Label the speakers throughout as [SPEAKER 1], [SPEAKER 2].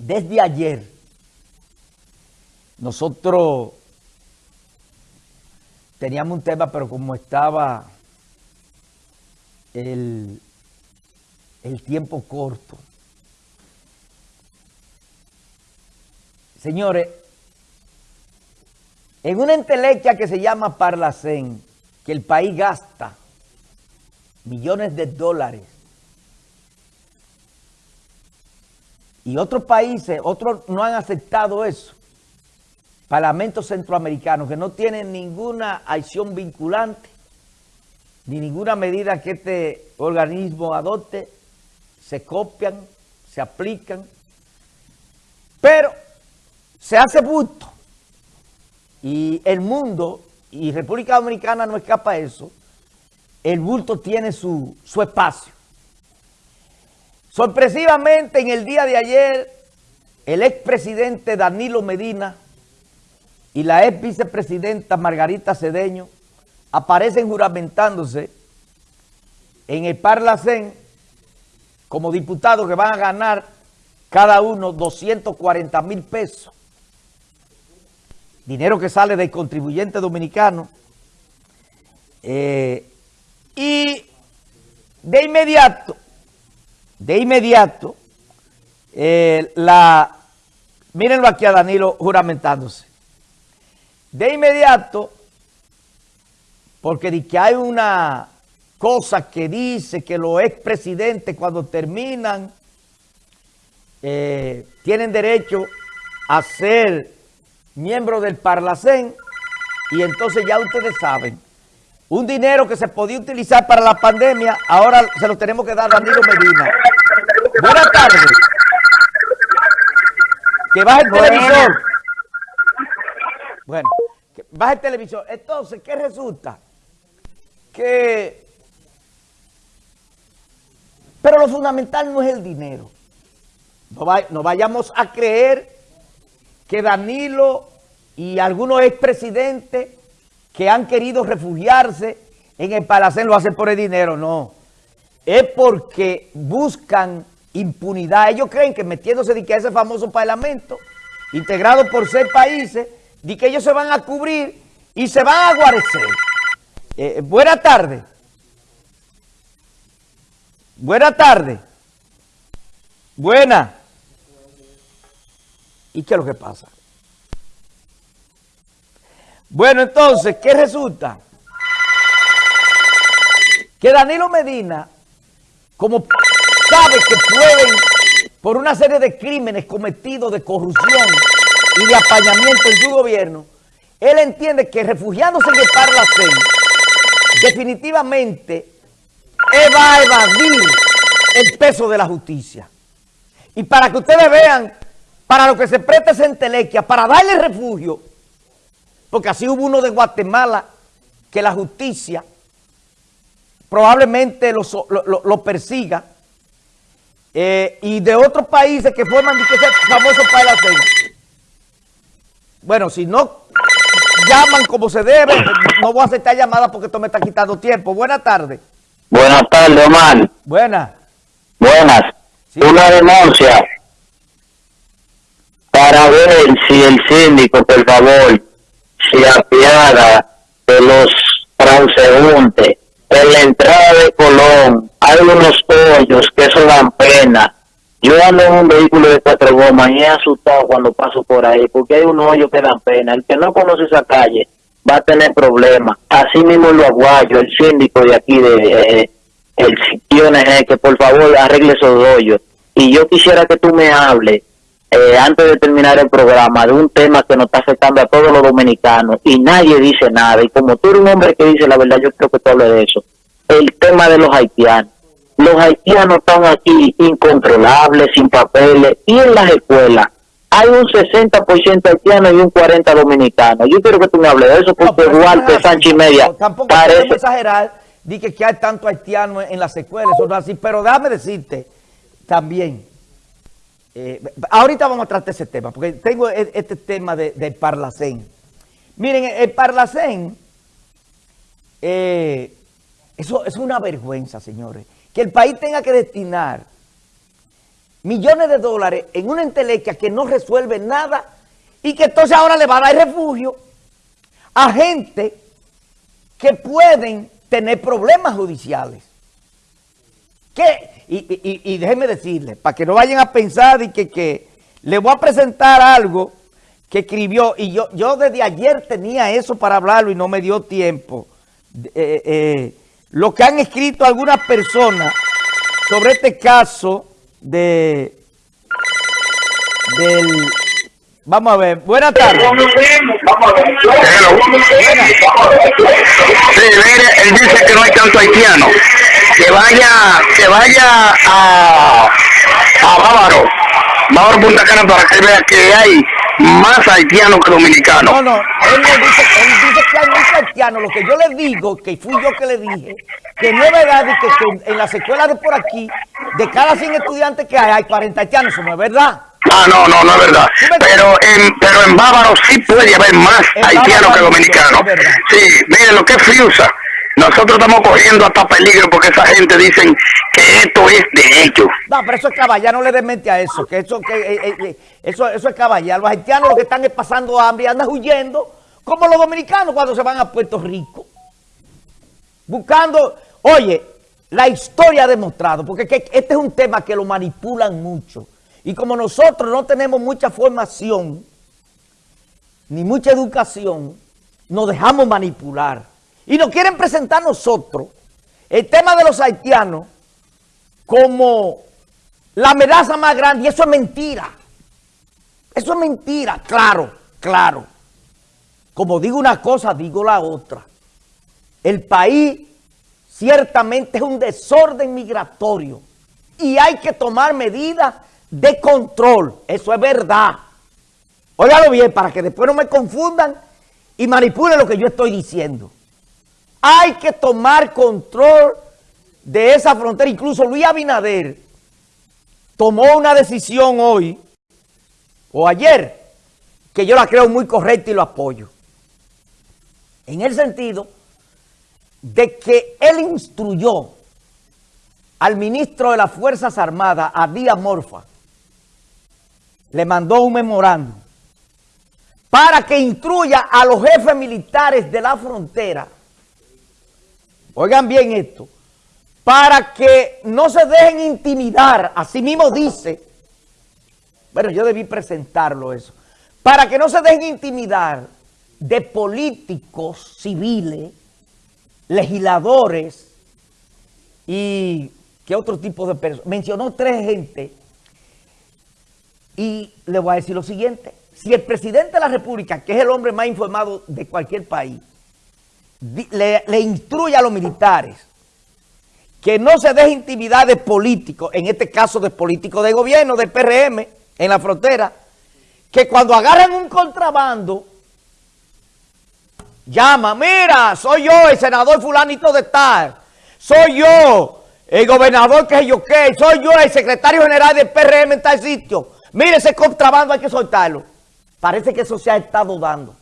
[SPEAKER 1] desde ayer nosotros teníamos un tema, pero como estaba el, el tiempo corto. Señores, en una entelequia que se llama Parlacén, que el país gasta millones de dólares y otros países, otros no han aceptado eso, parlamentos centroamericanos que no tienen ninguna acción vinculante, ni ninguna medida que este organismo adopte, se copian, se aplican, pero se hace bulto y el mundo, y República Dominicana no escapa a eso, el bulto tiene su, su espacio. Sorpresivamente en el día de ayer, el expresidente Danilo Medina y la ex vicepresidenta Margarita Cedeño aparecen juramentándose en el Parlacén como diputados que van a ganar cada uno 240 mil pesos. Dinero que sale del contribuyente dominicano. Eh, y de inmediato, de inmediato, eh, la, mírenlo aquí a Danilo juramentándose. De inmediato, porque de que hay una cosa que dice que los expresidentes cuando terminan eh, tienen derecho a ser miembros del Parlacén y entonces ya ustedes saben, un dinero que se podía utilizar para la pandemia, ahora se lo tenemos que dar a Danilo Medina. Buenas tardes. Que baje el televisor. Bueno, que baje el televisor. Entonces, ¿qué resulta? que... Pero lo fundamental no es el dinero. No, vayamos a creer que Danilo y algunos expresidentes que han querido refugiarse en el Palacén lo hacen por el dinero, no. Es porque buscan impunidad. Ellos creen que metiéndose de que ese famoso parlamento, integrado por seis países, de que ellos se van a cubrir y se van a guarecer. Eh, buena tarde. Buena tarde. Buena. ¿Y qué es lo que pasa? Bueno, entonces, ¿qué resulta? Que Danilo Medina, como sabe que pueden, por una serie de crímenes cometidos de corrupción y de apañamiento en su gobierno, él entiende que refugiándose en el Parlacén, definitivamente él va a evadir el peso de la justicia. Y para que ustedes vean, para lo que se presta esa entelequia, para darle refugio, porque así hubo uno de Guatemala que la justicia probablemente lo, persiga, eh, y de otros países que forman ese famoso país Bueno, si no llaman como se debe. No voy a aceptar llamada porque esto me está quitando tiempo. Buenas tardes.
[SPEAKER 2] Buenas tardes, Omar.
[SPEAKER 1] Buenas.
[SPEAKER 2] Buenas. Una denuncia para ver si el síndico, por favor, se apiada de los transeúntes. En la entrada de Colón hay unos hoyos que eso dan pena yo ando en un vehículo de cuatro gomas y he asustado cuando paso por ahí, porque hay un hoyo que da pena. El que no conoce esa calle va a tener problemas. Así mismo lo aguayo, el síndico de aquí, de eh, el sitio que por favor arregle esos hoyos. Y yo quisiera que tú me hables, eh, antes de terminar el programa, de un tema que nos está afectando a todos los dominicanos y nadie dice nada. Y como tú eres un hombre que dice la verdad, yo creo que tú hables de eso. El tema de los haitianos los haitianos están aquí incontrolables, sin papeles, y en las escuelas hay un 60% haitiano y un 40% dominicano. Yo quiero que tú me hables de eso, porque no, Duarte, Sánchez y Media...
[SPEAKER 1] tampoco parece... exagerar, di que, hay tanto haitiano en las escuelas, eso así, pero déjame decirte también, eh, ahorita vamos a tratar ese tema, porque tengo e, este tema del de Parlacén. Miren, el Parlacén, eh, eso es una vergüenza, señores que el país tenga que destinar millones de dólares en una entelequia que no resuelve nada y que entonces ahora le va a dar refugio a gente que pueden tener problemas judiciales. Y, déjenme decirles, para que no vayan a pensar y que, que le voy a presentar algo que escribió, y yo, yo desde ayer tenía eso para hablarlo y no me dio tiempo. Eh, eh, lo que han escrito algunas personas sobre este caso de del vamos a ver, buenas tardes.
[SPEAKER 2] Sí, mire, él dice que no hay tanto haitiano. Que vaya, que vaya a, a Bávaro, Bávaro Punta Cana para que vea que hay más haitianos que dominicanos.
[SPEAKER 1] No, no, él, dice, él dice que hay más haitianos. Lo que yo le digo, que fui yo que le dije, que no es verdad que, que en las escuelas de por aquí, de cada 100 estudiantes que hay, hay 40 haitianos. Eso no es verdad.
[SPEAKER 2] Ah, no, no, no es verdad. Pero en, pero en Bávaro sí puede haber más haitianos que dominicanos. Sí, miren lo que es Friusa. Nosotros estamos cogiendo hasta peligro porque esa gente dicen que esto es de ellos.
[SPEAKER 1] No, pero eso es caballar, no le den mente a eso, que eso, que, eh, eh, eh, eso, eso es caballar. Los haitianos lo que están es pasando hambre andan huyendo, como los dominicanos cuando se van a Puerto Rico. Buscando, oye, la historia ha demostrado, porque este es un tema que lo manipulan mucho. Y como nosotros no tenemos mucha formación, ni mucha educación, nos dejamos manipular. Y nos quieren presentar nosotros el tema de los haitianos como la amenaza más grande. Y eso es mentira. Eso es mentira, claro, claro. Como digo una cosa, digo la otra. El país ciertamente es un desorden migratorio y hay que tomar medidas de control. Eso es verdad. Óigalo bien para que después no me confundan y manipulen lo que yo estoy diciendo. Hay que tomar control de esa frontera. Incluso Luis Abinader tomó una decisión hoy o ayer que yo la creo muy correcta y lo apoyo. En el sentido de que él instruyó al ministro de las Fuerzas Armadas, a Díaz Morfa, le mandó un memorando para que instruya a los jefes militares de la frontera, oigan bien esto, para que no se dejen intimidar, así mismo dice, bueno, yo debí presentarlo eso, para que no se dejen intimidar de políticos civiles, legisladores y qué otro tipo de personas. Mencionó tres gente y le voy a decir lo siguiente. Si el presidente de la República, que es el hombre más informado de cualquier país, le, instruye a los militares que no se deje intimidad de políticos, en este caso de políticos de gobierno, del PRM, en la frontera, que cuando agarran un contrabando, llama, mira, soy yo, el senador fulanito de tal, soy yo, el gobernador que yo qué, soy yo, el secretario general del PRM en tal sitio, Mire, ese contrabando hay que soltarlo. Parece que eso se ha estado dando.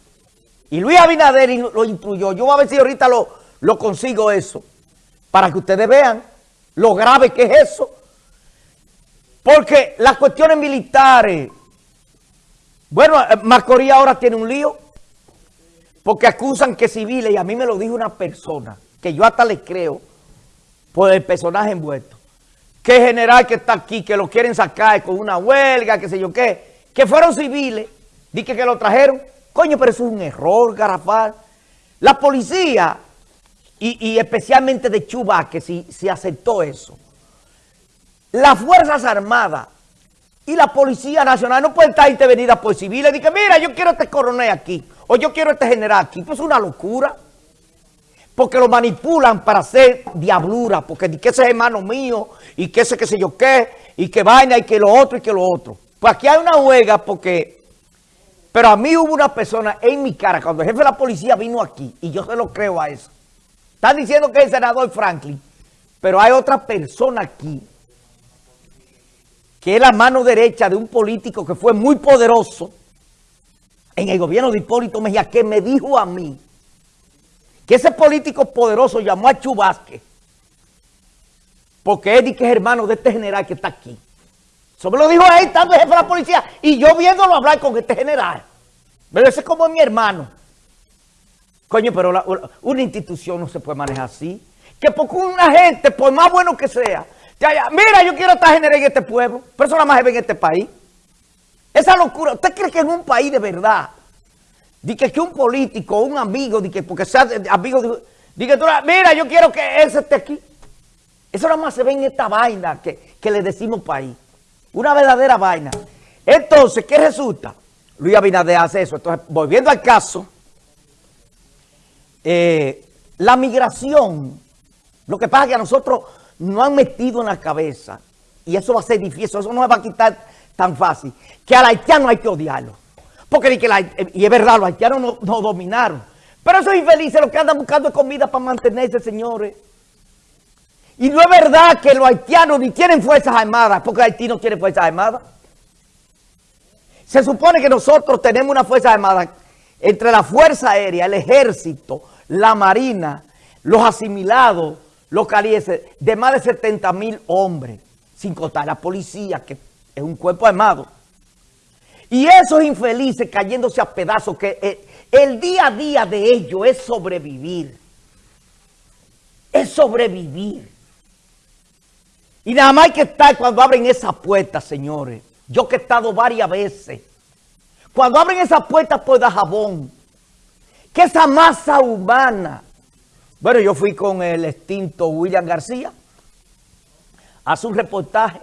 [SPEAKER 1] Y Luis Abinader lo instruyó. Yo voy a ver si ahorita lo, consigo eso. Para que ustedes vean lo grave que es eso. Porque las cuestiones militares... Bueno, eh, Macorís ahora tiene un lío. Porque acusan que civiles, y a mí me lo dijo una persona, que yo hasta le creo, por el personaje envuelto que general que está aquí, que lo quieren sacar con una huelga, qué sé yo qué, que fueron civiles, dije que lo trajeron. Coño, pero eso es un error, Garafal. La policía, y, especialmente de Chubá, que si, si aceptó eso, las Fuerzas Armadas y la Policía Nacional no pueden estar intervenidas por civiles. Dije, mira, yo quiero este coronel aquí, o yo quiero este general aquí. Pues es una locura porque lo manipulan para hacer diablura, porque que ese es hermano mío, y que ese qué sé yo qué, y que vaina, y que lo otro, y que lo otro. Pues aquí hay una huelga porque... Pero a mí hubo una persona en mi cara, cuando el jefe de la policía vino aquí, y yo se lo creo a eso. Están diciendo que es el senador Franklin, pero hay otra persona aquí, que es la mano derecha de un político que fue muy poderoso en el gobierno de Hipólito Mejía, que me dijo a mí, que ese político poderoso llamó a Chubasque porque Eddie es hermano de este general que está aquí. Eso me lo dijo ahí, estando jefe de la policía, y yo viéndolo hablar con este general. Pero ese es como mi hermano. Coño, pero una institución no se puede manejar así. Que porque una gente, por más bueno que sea, mira, yo quiero estar general en este pueblo, pero eso nada más en este país. Esa locura, ¿usted cree que en un país de verdad, di que, un político, un amigo, di que porque sea amigo, di que tú, mira, yo quiero que ese esté aquí? Eso nada más se ve en esta vaina que, que le decimos país. Una verdadera vaina. Entonces, ¿qué resulta? Luis Abinader hace eso. Entonces, volviendo al caso, eh, la migración, lo que pasa es que a nosotros nos han metido en la cabeza, y eso va a ser difícil, eso no se va a quitar tan fácil, que al haitiano hay que odiarlo. Porque, y es verdad, los haitianos nos no dominaron. Pero esos infelices lo que andan buscando comida para mantenerse, señores. Y no es verdad que los haitianos ni tienen fuerzas armadas, porque Haití no tiene fuerzas armadas. Se supone que nosotros tenemos una fuerza armada entre la Fuerza Aérea, el Ejército, la Marina, los asimilados, los calieses, de más de 70 mil hombres, sin contar la policía, que es un cuerpo armado. Y esos infelices cayéndose a pedazos, que el, el día a día de ellos es sobrevivir. Es sobrevivir. Y nada más hay que estar cuando abren esa puerta, señores. Yo que he estado varias veces. Cuando abren esa puerta por jabón. Que esa masa humana. Bueno, yo fui con el extinto William García. Hace un reportaje.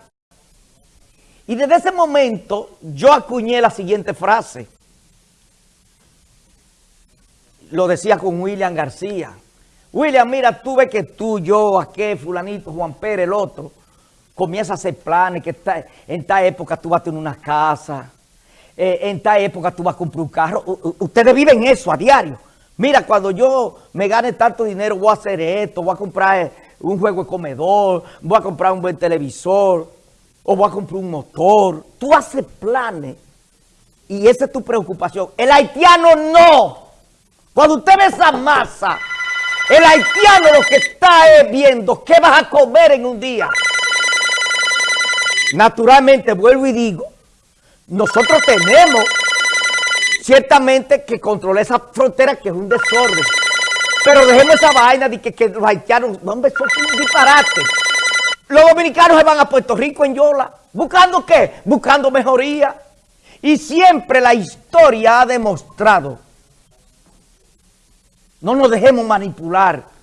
[SPEAKER 1] Y desde ese momento yo acuñé la siguiente frase. Lo decía con William García. William, mira, tú ves que tú, yo, aquel, fulanito, Juan Pérez, el otro comienza a hacer planes, que en tal época tú vas a tener una casa, eh, en tal época tú vas a comprar un carro. ustedes viven eso a diario. Mira, cuando yo me gane tanto dinero, voy a hacer esto, voy a comprar eh, un juego de comedor, voy a comprar un buen televisor, o voy a comprar un motor. Tú haces planes y esa es tu preocupación. El haitiano no. Cuando usted ve esa masa, el haitiano lo que está es viendo qué vas a comer en un día. Naturalmente, vuelvo y digo, nosotros tenemos ciertamente que controlar esa frontera que es un desorden. Pero dejemos esa vaina de que, los haitianos, hombre, es un disparate. Los dominicanos se van a Puerto Rico en Yola. ¿Buscando qué? Buscando mejoría. Y siempre la historia ha demostrado. No nos dejemos manipular